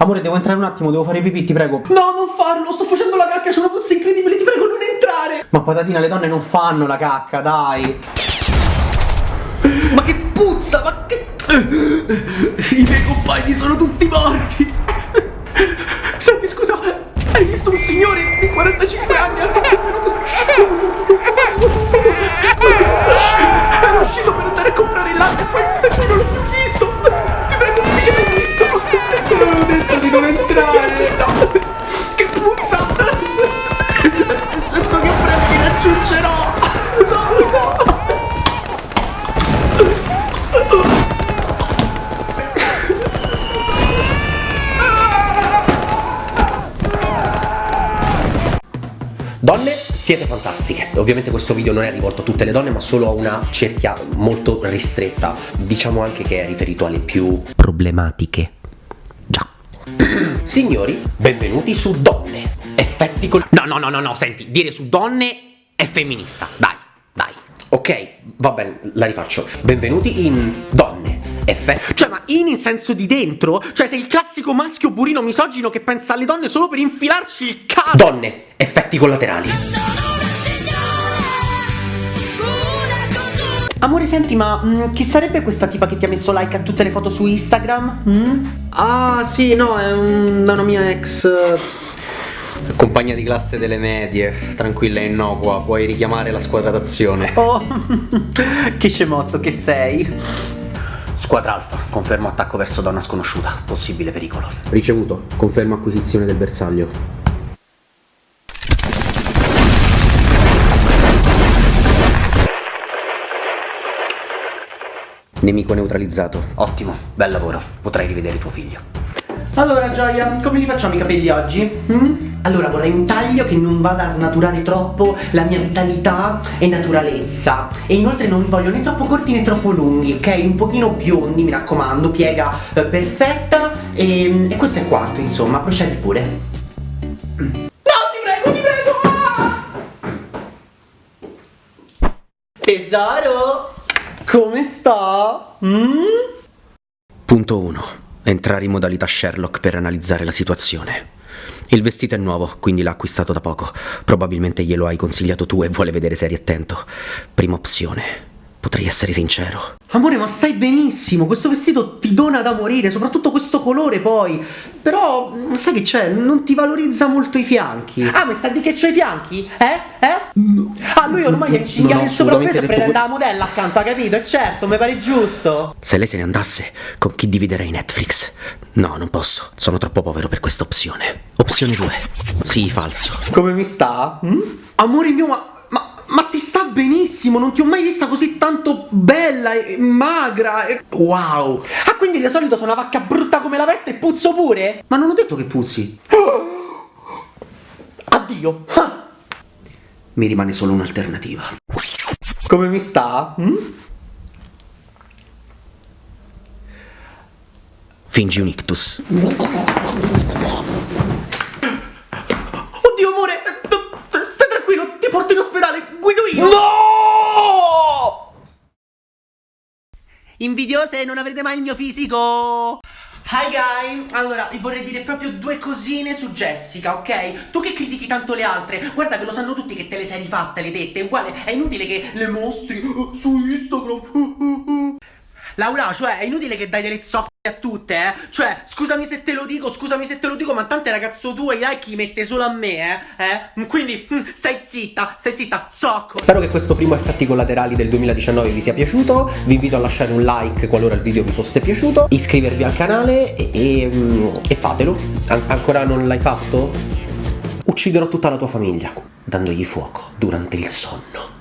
Amore, devo entrare un attimo, devo fare pipì, ti prego. No, non farlo, sto facendo la cacca, c'è una puzza incredibile, ti prego non entrare. Ma patatina, le donne non fanno la cacca, dai. Ma che puzza, ma che... I miei compagni sono tutti morti. Siete fantastiche. Ovviamente questo video non è rivolto a tutte le donne, ma solo a una cerchia molto ristretta. Diciamo anche che è riferito alle più problematiche. Già. Signori, benvenuti su Donne. Effetti col... No, no, no, no, no, senti, dire su donne è femminista. Dai, dai. Ok, va bene, la rifaccio. Benvenuti in Donne. Effetti... Cioè, ma in in senso di dentro? Cioè, sei il classico maschio burino misogino che pensa alle donne solo per infilarci il cazzo. Donne. Effetti collaterali. Amore, senti, ma mm, chi sarebbe questa tipa che ti ha messo like a tutte le foto su Instagram? Mm? Ah, sì, no, è un- una mia ex... eh, Compagna di classe delle medie, tranquilla e innocua, puoi richiamare la squadra d'azione. Oh, che scemotto che sei. Squadra Alfa, confermo attacco verso donna sconosciuta. Possibile pericolo. Ricevuto, conferma acquisizione del bersaglio. Nemico neutralizzato. Ottimo, bel lavoro. Potrai rivedere tuo figlio. Allora, Gioia, come li facciamo i capelli oggi? Mm? Allora, vorrei un taglio che non vada a snaturare troppo la mia vitalità e naturalezza. E inoltre non li voglio né troppo corti né troppo lunghi, ok? Un pochino biondi, mi raccomando, piega eh, perfetta. E, e questo è quanto, insomma, procedi pure. No, ti prego, ti prego. Ah! Tesoro, come sta? Mm? Punto 1. Entrare in modalità Sherlock per analizzare la situazione. Il vestito è nuovo, quindi l'ha acquistato da poco. Probabilmente glielo hai consigliato tu e vuole vedere se eri attento. Prima opzione. Potrei essere sincero. Amore, ma stai benissimo, questo vestito ti dona da morire, soprattutto questo colore poi. Però, mm, sai che c'è, non ti valorizza molto i fianchi. Ah, ma sta di che c'ho i fianchi? Eh? Eh? Ah, lui ormai è ho il sopravpeso e detto la modella accanto, ha capito? E certo, mi pare giusto. Se lei se ne andasse, con chi dividerei Netflix? No, non posso. Sono troppo povero per questa opzione. Opzione 2. Sì, falso. Come mi sta? Mm? Amore mio, ma, ma, ti sta benissimo, non ti ho mai vista così tanto bella e magra e... Wow! Ah, quindi di solito sono una vacca brutta come la peste e puzzo pure? Ma non ho detto che puzzi. Addio! Ah. Mi rimane solo un'alternativa. Come mi sta? Mm? Fingi un ictus. Oddio amore, t- stai tranquillo, ti porto in ospedale, guido io! No! Invidiose, non avrete mai il mio fisico! Hi guy! Allora, vi vorrei dire proprio due cosine su Jessica, ok? Tu che critichi tanto le altre, guarda che lo sanno tutti che te le sei rifatte le tette, uguale, è inutile che le mostri uh, su Instagram. Laura, cioè, è inutile che dai delle zocche a tutte, eh? Cioè, scusami se te lo dico, scusami se te lo dico, ma tante ragazzo tu i like li mette solo a me, eh? eh? Quindi, mm, stai zitta, stai zitta, zocco! Spero che questo primo effetti collaterali del 2019 vi sia piaciuto. Vi invito a lasciare un like qualora il video vi fosse piaciuto, iscrivervi al canale e, e, mm, e fatelo. An- ancora non l'hai fatto? Ucciderò tutta la tua famiglia dandogli fuoco durante il sonno.